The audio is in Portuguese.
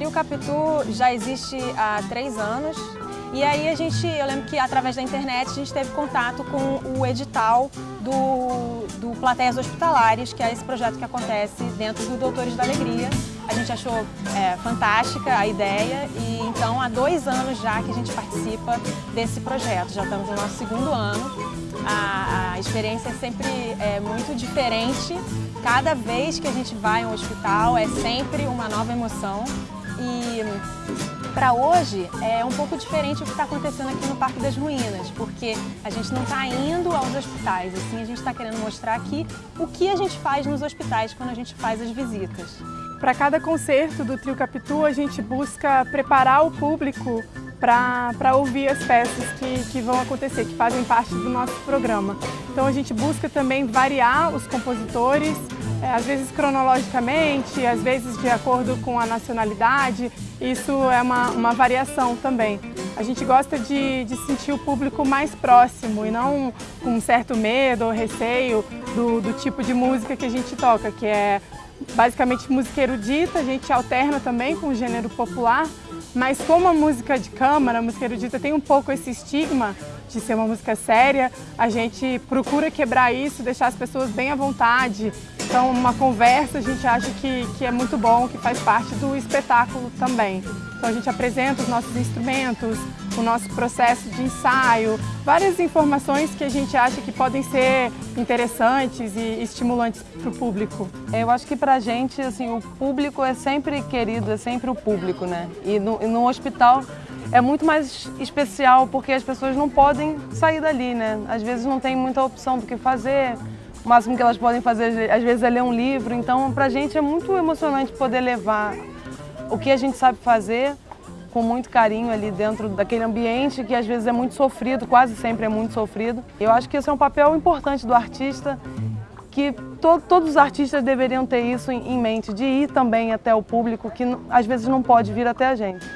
Trio Capitu já existe há três anos e aí a gente, eu lembro que através da internet a gente teve contato com o edital do, do Plateias Hospitalares, que é esse projeto que acontece dentro do Doutores da Alegria. A gente achou é, fantástica a ideia e então há dois anos já que a gente participa desse projeto, já estamos no nosso segundo ano. A, a experiência é sempre é, muito diferente, cada vez que a gente vai a um hospital é sempre uma nova emoção e para hoje é um pouco diferente o que está acontecendo aqui no Parque das Ruínas, porque a gente não está indo aos hospitais, assim a gente está querendo mostrar aqui o que a gente faz nos hospitais quando a gente faz as visitas. Para cada concerto do Trio Capitu, a gente busca preparar o público para ouvir as peças que, que vão acontecer, que fazem parte do nosso programa. Então a gente busca também variar os compositores, é, às vezes cronologicamente, às vezes de acordo com a nacionalidade, isso é uma, uma variação também. A gente gosta de, de sentir o público mais próximo e não com um certo medo ou receio do, do tipo de música que a gente toca, que é basicamente música erudita, a gente alterna também com o gênero popular, mas como a música de câmara, a música erudita tem um pouco esse estigma de ser uma música séria, a gente procura quebrar isso, deixar as pessoas bem à vontade. Então, uma conversa a gente acha que, que é muito bom, que faz parte do espetáculo também. Então, a gente apresenta os nossos instrumentos, o nosso processo de ensaio, várias informações que a gente acha que podem ser interessantes e estimulantes para o público. Eu acho que para a gente, assim, o público é sempre querido, é sempre o público, né? E no, e no hospital é muito mais especial porque as pessoas não podem sair dali, né? Às vezes não tem muita opção do que fazer, o máximo que elas podem fazer às vezes é ler um livro, então pra gente é muito emocionante poder levar o que a gente sabe fazer com muito carinho ali dentro daquele ambiente que às vezes é muito sofrido, quase sempre é muito sofrido. Eu acho que esse é um papel importante do artista, que to todos os artistas deveriam ter isso em mente, de ir também até o público que às vezes não pode vir até a gente.